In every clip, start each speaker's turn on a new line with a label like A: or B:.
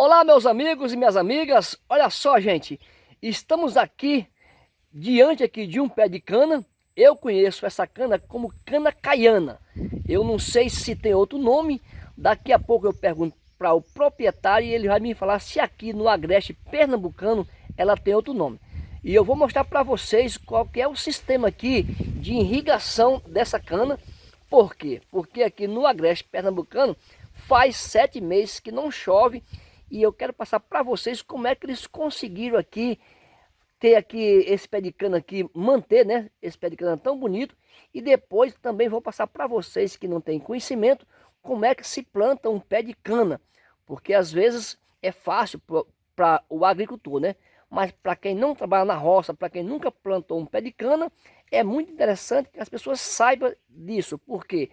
A: Olá meus amigos e minhas amigas, olha só gente, estamos aqui diante aqui de um pé de cana, eu conheço essa cana como cana caiana, eu não sei se tem outro nome, daqui a pouco eu pergunto para o proprietário e ele vai me falar se aqui no Agreste Pernambucano ela tem outro nome. E eu vou mostrar para vocês qual é o sistema aqui de irrigação dessa cana, por quê? Porque aqui no Agreste Pernambucano faz sete meses que não chove e eu quero passar para vocês como é que eles conseguiram aqui ter aqui esse pé de cana aqui, manter né, esse pé de cana tão bonito. E depois também vou passar para vocês que não têm conhecimento como é que se planta um pé de cana, porque às vezes é fácil para o agricultor, né? Mas para quem não trabalha na roça, para quem nunca plantou um pé de cana, é muito interessante que as pessoas saibam disso, porque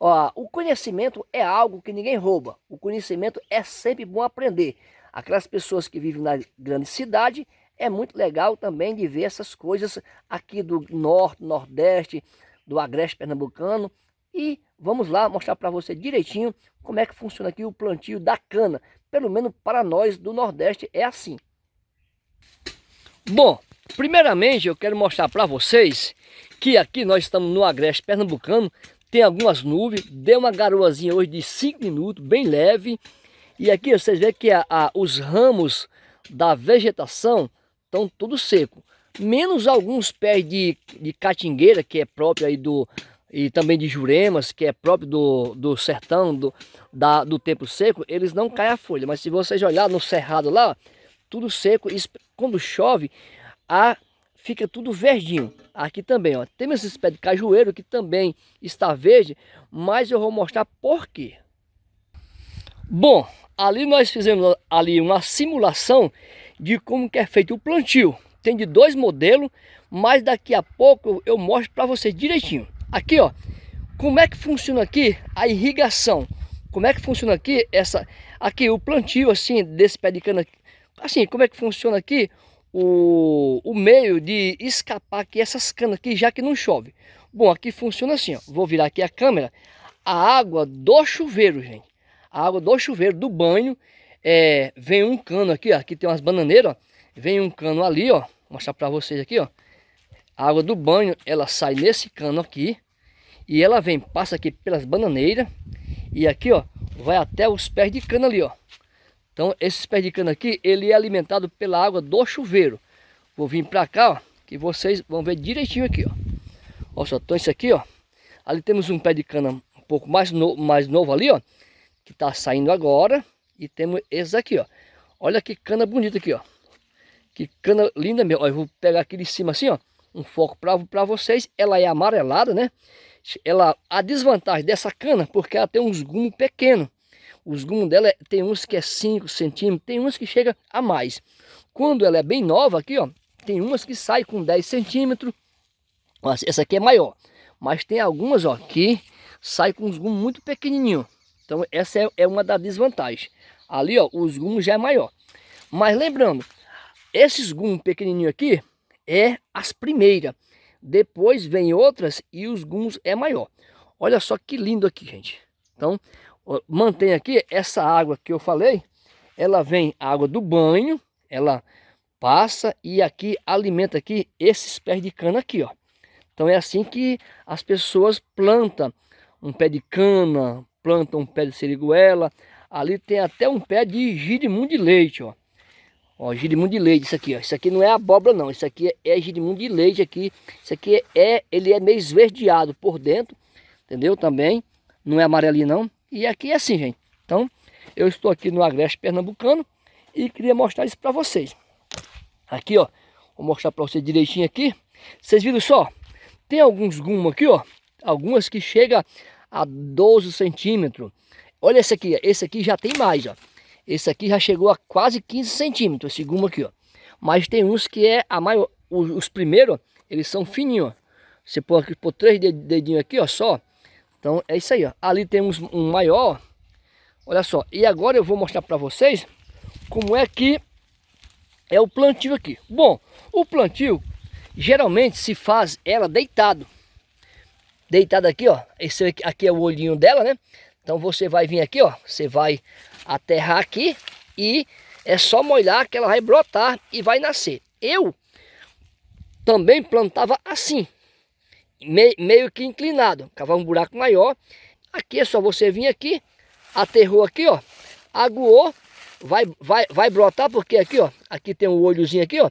A: ó, o conhecimento é algo que ninguém rouba, o conhecimento é sempre bom aprender. Aquelas pessoas que vivem na grande cidade, é muito legal também de ver essas coisas aqui do norte, nordeste, do agreste pernambucano. E vamos lá mostrar para você direitinho como é que funciona aqui o plantio da cana. Pelo menos para nós do nordeste é assim. Bom, primeiramente eu quero mostrar para vocês que aqui nós estamos no agreste pernambucano. Tem algumas nuvens, deu uma garoazinha hoje de 5 minutos, bem leve. E aqui vocês veem que a, a, os ramos da vegetação estão tudo seco. Menos alguns pés de, de catingueira, que é próprio aí do... E também de juremas, que é próprio do, do sertão, do, da, do tempo seco, eles não caem a folha. Mas se vocês olhar no cerrado lá, tudo seco. Quando chove, a, fica tudo verdinho. Aqui também, ó. Temos esse pé de cajueiro que também está verde, mas eu vou mostrar por quê. Bom, ali nós fizemos ali uma simulação de como que é feito o plantio. Tem de dois modelos, mas daqui a pouco eu mostro para vocês direitinho. Aqui, ó, como é que funciona aqui a irrigação? Como é que funciona aqui essa aqui o plantio assim desse pé de cana? Assim, como é que funciona aqui o, o meio de escapar aqui essas canas aqui, já que não chove? Bom, aqui funciona assim, ó. Vou virar aqui a câmera. A água do chuveiro, gente. A água do chuveiro, do banho, é, vem um cano aqui, ó, aqui tem umas bananeiras, ó, vem um cano ali, ó, vou mostrar para vocês aqui, ó. A água do banho, ela sai nesse cano aqui, e ela vem, passa aqui pelas bananeiras, e aqui, ó, vai até os pés de cana ali, ó. Então, esses pés de cana aqui, ele é alimentado pela água do chuveiro. Vou vir para cá, ó, que vocês vão ver direitinho aqui, ó. Olha só, então isso aqui, ó. Ali temos um pé de cana um pouco mais, no, mais novo ali, ó. Que tá saindo agora. E temos esse aqui, ó. Olha que cana bonita aqui, ó. Que cana linda mesmo. Ó, eu vou pegar aqui de cima assim, ó. Um foco para vocês. Ela é amarelada, né? Ela, a desvantagem dessa cana, porque ela tem uns gumos pequenos. Os gumos dela tem uns que é 5 centímetros, tem uns que chega a mais. Quando ela é bem nova aqui, ó, tem umas que saem com 10 centímetros. Essa aqui é maior. Mas tem algumas, ó, que sai com uns gumos muito pequenininhos. Então essa é, é uma das desvantagens. Ali, ó, os gumos já é maior. Mas lembrando, esses gumos pequenininhos aqui é as primeiras. Depois vem outras e os gumos é maior. Olha só que lindo aqui, gente. Então, mantém aqui essa água que eu falei. Ela vem água do banho, ela passa e aqui alimenta aqui esses pés de cana aqui, ó. Então é assim que as pessoas plantam um pé de cana, plantam um pé de seriguela. Ali tem até um pé de girimum de leite, ó. Ó, girimum de leite, isso aqui, ó. Isso aqui não é abóbora, não. Isso aqui é, girimum de leite aqui. Isso aqui é, ele é meio esverdeado por dentro, entendeu? Também, não é amarelinho, não. E aqui é assim, gente. Então, eu estou aqui no Agreste Pernambucano e queria mostrar isso para vocês. Aqui, ó. Vou mostrar para vocês direitinho aqui. Vocês viram só? Tem alguns gumos aqui, ó. Algumas que chega a 12 centímetros. Olha esse aqui, esse aqui já tem mais, ó. Esse aqui já chegou a quase 15 centímetros, esse gumo aqui, ó. Mas tem uns que é a maior, os, os primeiros, eles são fininhos, ó. Você põe aqui, por três dedinhos aqui, ó, só. Então é isso aí, ó. Ali temos um maior, olha só. E agora eu vou mostrar para vocês como é que é o plantio aqui. Bom, o plantio geralmente se faz ela deitado deitada aqui, ó. Esse aqui é o olhinho dela, né? Então você vai vir aqui, ó. Você vai aterrar aqui e é só molhar que ela vai brotar e vai nascer. Eu também plantava assim, meio que inclinado, cavava um buraco maior. Aqui é só você vir aqui, aterrou aqui, ó, aguou, vai, vai, vai brotar, porque aqui, ó, aqui tem um olhozinho aqui, ó,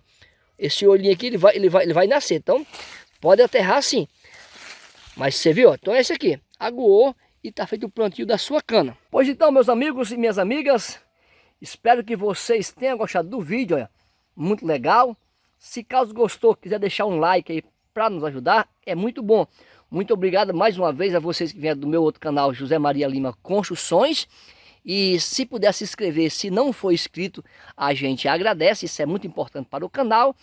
A: esse olhinho aqui, ele vai, ele vai, ele vai nascer, então pode aterrar assim. Mas você viu, ó, então é esse aqui, aguou e tá feito o plantio da sua cana. Pois então, meus amigos e minhas amigas, espero que vocês tenham gostado do vídeo, olha, muito legal. Se caso gostou, quiser deixar um like aí para nos ajudar, é muito bom. Muito obrigado mais uma vez a vocês que vieram do meu outro canal, José Maria Lima Construções. E se puder se inscrever, se não for inscrito, a gente agradece, isso é muito importante para o canal.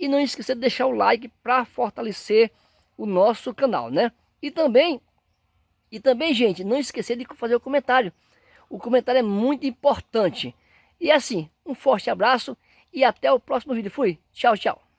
A: E não esqueça de deixar o like para fortalecer o nosso canal, né? E também, e também, gente, não esquecer de fazer o comentário. O comentário é muito importante. E assim, um forte abraço e até o próximo vídeo. Fui, tchau, tchau.